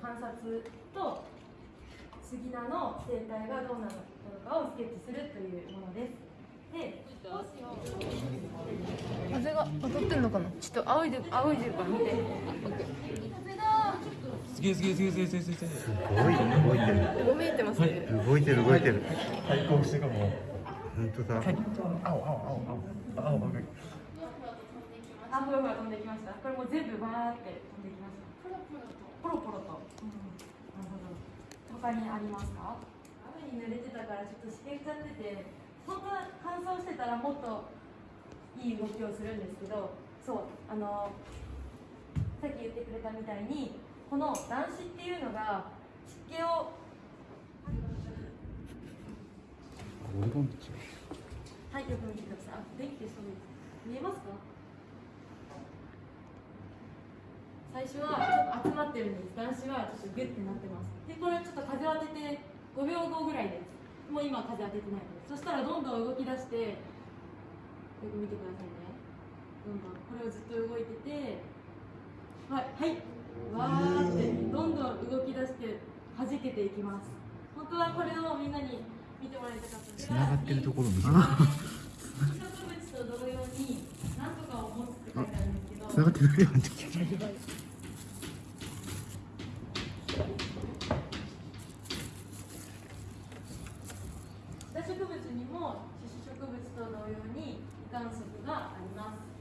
観察と杉菜の生態がどうなのかをスケッチするというものです。で、風が当たってんのかな？ちょっと仰いで仰いでるから見て。すげえすげえすげえすげえすげえすげえすごい動いてるごめんてますね。動いてる動いてる対抗してかも本当だ青青青青青青あ、ふわふわ飛んできました。これもう全部バーって飛んできました。ポロポロと。うん、なるほど。他にありますか？雨に濡れてたからちょっとしけっちゃってて、本当は乾燥してたらもっといい動きをするん。ですけど、そうあのさっき言ってくれたみたいにこの男子っていうのが湿気をはい、よく見てください。あ、電気消した方がいいです見えますか最初はちょっと集まってるんです。男子はちょっとギュッてなってます。で、これちょっと風を当てて5秒後ぐらいです。もう今風当ててないです。そしたらどんどん動き出して、よく見てくださいね。どんどん、これをずっと動いてて、はい、はい、わーってどんどん動き出して弾けていきます。本当はこれをみんなに見てもらいたかったんです繋がってるところ見せる 植物と同様に何とかを持つって書いてあるんですけど繋がってるよってシダ植物にも種子植物と同様に胃がん則があります。